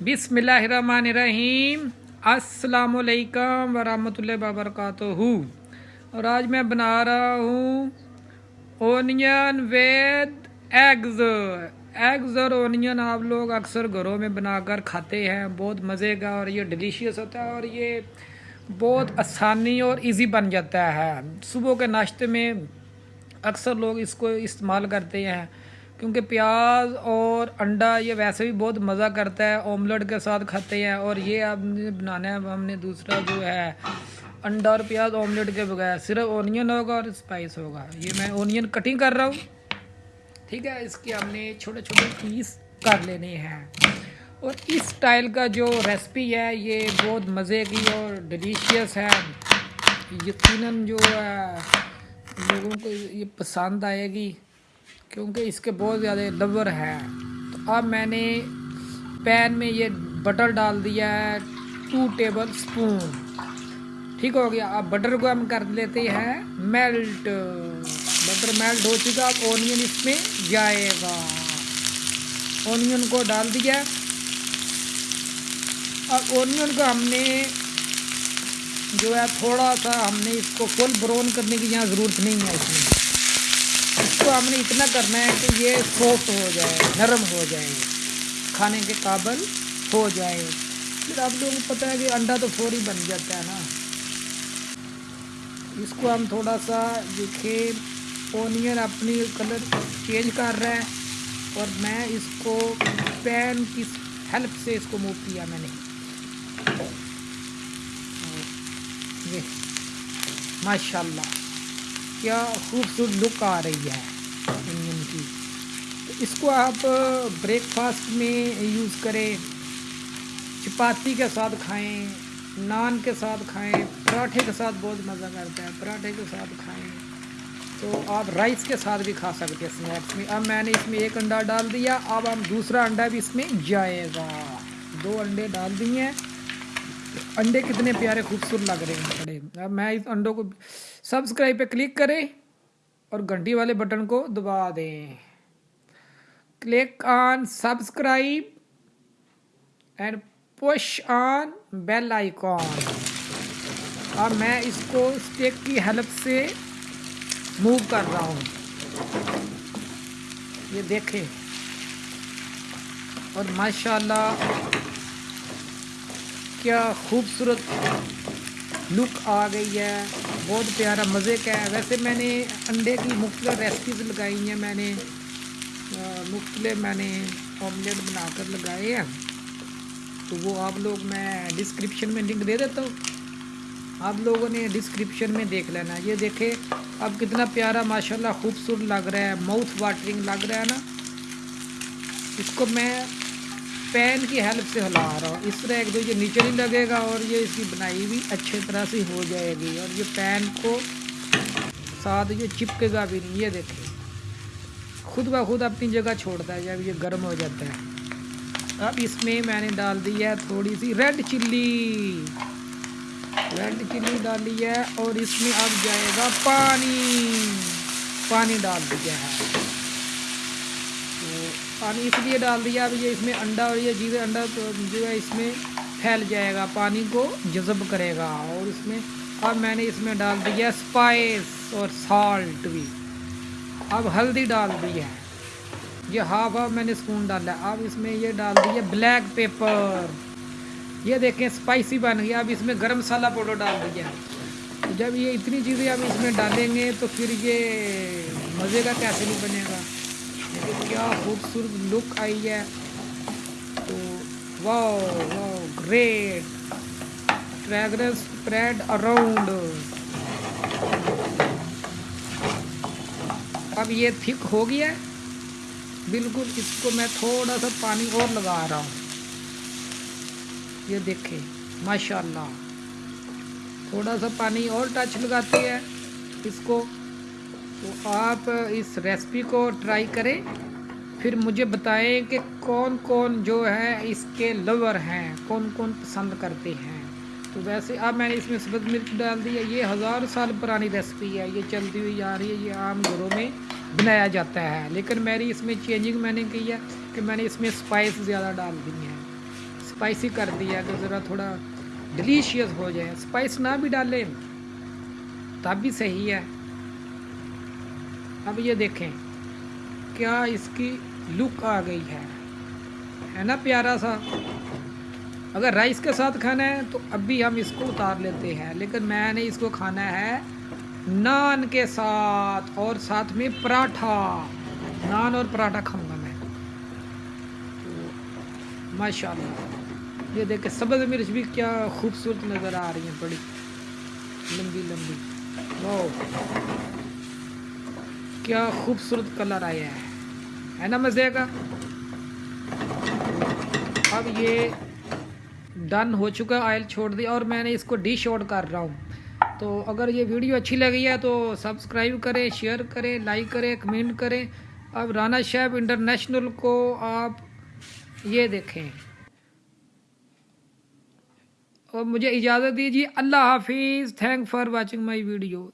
بسم اللہ الرحمن الرحیم۔ السلام علیکم ورحمۃ اللہ وبرکاتہ اور آج میں بنا رہا ہوں اونین وید ایگز ایگز اور اونین آپ لوگ اکثر گھروں میں بنا کر کھاتے ہیں، بہت مزے کا اور یہ ڈیلیشیس ہوتا ہے اور یہ بہت آسانی اور ایزی بن جاتا ہے۔ صبح کے ناشتے میں اکثر لوگ اس کو استعمال کرتے ہیں۔ کیونکہ پیاز اور انڈا یہ ویسے بھی بہت مزہ کرتا ہے اوملیٹ کے ساتھ کھاتے ہیں اور یہ اب بنانا ہے، ہم نے دوسرا جو ہے، انڈا اور پیاز اوملیٹ کے بغیر صرف اونین ہوگا اور اسپائس ہوگا۔ یہ میں اونین کٹنگ کر رہا ہوں۔ ٹھیک ہے، اس کے ہم نے چھوٹے چھوٹے پیس کر لینے ہیں۔ اور اس اسٹائل کا جو ریسپی ہے، یہ بہت مزے کی اور ڈیلیشیس ہے۔ یقیناً جو ہے، لوگوں کو یہ پسند آئے گی۔ کیونکہ اس کے بہت زیادہ لور ہے۔ تو اب میں نے پین میں یہ بٹر ڈال دیا ہے ٹو ٹیبل سپون ٹھیک ہو گیا۔ اب بٹر کو ہم کر لیتے ہیں میلٹ بٹر میلٹ ہو چکا۔ اب اونین اس میں جائے گا۔ اونین کو ڈال دیا۔ اب اونین کو ہم نے جو ہے، تھوڑا سا ہم نے اس کو فل براؤن کرنے کی یہاں ضرورت نہیں ہے اس میں۔ اس کو ہم نے اتنا کرنا ہے کہ یہ سافٹ ہو جائے، نرم ہو جائے، کھانے کے قابل ہو جائے۔ پھر آپ لوگوں کو پتہ ہے کہ انڈا تو فوری بن جاتا ہے نا۔ اس کو ہم تھوڑا سا دیکھیں اونین اپنی کلر چینج کر رہا ہے اور میں اس کو پین کی ہیلپ سے اس کو موو کیا میں نے۔ ماشاء اللہ کیا خوبصورت لک آ رہی ہے انجن کی۔ تو اس کو آپ بریک فاسٹ میں یوز کریں، چپاتی کے ساتھ کھائیں، نان کے ساتھ کھائیں، پراٹھے کے ساتھ بہت مزہ کرتا ہے، پراٹھے کے ساتھ کھائیں۔ تو آپ رائس کے ساتھ بھی کھا سکتے ہیں اسنیکس میں۔ اب میں نے اس میں ایک انڈا ڈال دیا، اب ہم دوسرا انڈا بھی اس میں جائے گا۔ دو انڈے ڈال دیے ہیں۔ انڈے کتنے پیارے خوبصورت لگ رہے ہیں بڑے۔ اب میں اس انڈوں کو سبسکرائب پہ کلک کریں اور گھنٹی والے بٹن کو دبا دیں۔ Click on subscribe and push on bell icon. اب میں اس کو اسٹیک کی ہیلپ سے موو کر رہا ہوں۔ یہ دیکھیں۔ اور ماشاءاللہ کیا خوبصورت لک آ گئی ہے۔ بہت پیارا مزے کا ہے۔ ویسے میں نے انڈے کی مختلف ریسپیز لگائی ہیں۔ میں نے مختلف میں نے آملیٹ بنا کر لگائے ہیں۔ تو وہ آپ لوگ میں ڈسکرپشن میں لنک دے دیتا ہوں۔ آپ لوگوں نے ڈسکرپشن میں دیکھ لینا۔ یہ دیکھیں، اب کتنا پیارا ماشاءاللہ خوبصورت لگ رہا ہے۔ ماؤتھ واٹرنگ لگ رہا ہے نا۔ اس کو میں پین کی ہیلپ سے ہلا رہا ہوں۔ اس طرح ایک دو یہ نیچے نہیں لگے گا اور یہ اس کی بنائی بھی اچھے طرح سے ہو جائے گی۔ اور یہ پین کو ساتھ یہ چپکے گا بھی نہیں۔ یہ دیکھیں۔ خود بخود اپنی جگہ چھوڑتا ہے، جب یہ گرم ہو جاتا ہے۔ اب اس میں میں نے ڈال دی ہے تھوڑی سی ریڈ چلی ریڈ چلی ڈالی ہے اور اس میں اب جائے گا پانی۔ پانی ڈال دیا ہے۔ پانی اس لیے ڈال دیا اب یہ اس میں انڈا اور یہ جیوے انڈا جو ہے اس میں پھیل جائے گا، پانی کو جذب کرے گا اور اس میں اب میں نے اس میں ڈال دیا اسپائس اور سالٹ بھی۔ اب ہلدی ڈال دی ہے۔ یہ ہاف ہاف میں نے اسپون ڈالا۔ ہے اب اس میں یہ ڈال دیا بلیک پیپر۔ یہ دیکھیں اسپائسی بن گیا۔ اب اس میں گرم مسالہ پاؤڈر ڈال دیا جب یہ اتنی چیزیں اب اس میں ڈالیں گے تو پھر یہ مزے کا کیسے نہیں بنے گا؟ کیا خوبصورت لک آئی ہے۔ تو wow wow great fragrance spread around اب یہ تھک ہو گیا ہے۔ بالکل اس کو میں تھوڑا سا پانی اور لگا رہا ہوں۔ یہ دیکھیں ماشاء اللہ تھوڑا سا پانی اور ٹچ لگاتے ہیں اس کو تو آپ اس ریسپی کو ٹرائی کریں۔ پھر مجھے بتائیں کہ کون کون جو ہے اس کے لور ہیں، کون کون پسند کرتے ہیں۔ تو ویسے اب میں نے اس میں سبز مرچ ڈال دی ہے یہ ہزار سال پرانی ریسپی ہے۔ یہ چلتی ہوئی آ رہی ہے، یہ عام گھروں میں بنایا جاتا ہے۔ لیکن میری اس میں چینجنگ میں نے کی ہے کہ میں نے اس میں اسپائس زیادہ ڈال دی ہیں۔ اسپائسی کر دیا کہ ذرا تھوڑا ڈلیشیس ہو جائے۔ اسپائس نہ بھی ڈالیں، تب بھی صحیح ہے۔ اب یہ دیکھیں، کیا اس کی لک آ گئی ہے؟ ہے نا پیارا سا؟ اگر رائس کے ساتھ کھانا ہے تو اب بھی ہم اس کو اتار لیتے ہیں، لیکن میں نے اس کو کھانا ہے نان کے ساتھ، اور ساتھ میں پراٹھا۔ نان اور پراٹھا کھاؤں گا میں۔ ماشاء اللہ یہ دیکھیں، سبز مرچ بھی کیا خوبصورت نظر آ رہی ہیں، بڑی لمبی لمبی۔ واہ کیا خوبصورت کلر آیا ہے۔ ہے نا مزے کا؟ اب یہ ڈن ہو چکا، آئل چھوڑ دی اور میں نے اس کو ڈش آؤٹ کر رہا ہوں۔ تو اگر یہ ویڈیو اچھی لگی ہے تو سبسکرائب کریں، شیئر کریں، لائک کریں، کمنٹ کریں۔ اب رانا شیب انٹرنیشنل کو آپ یہ دیکھیں۔ اور مجھے اجازت دیجیے، اللہ حافظ thank for watching my video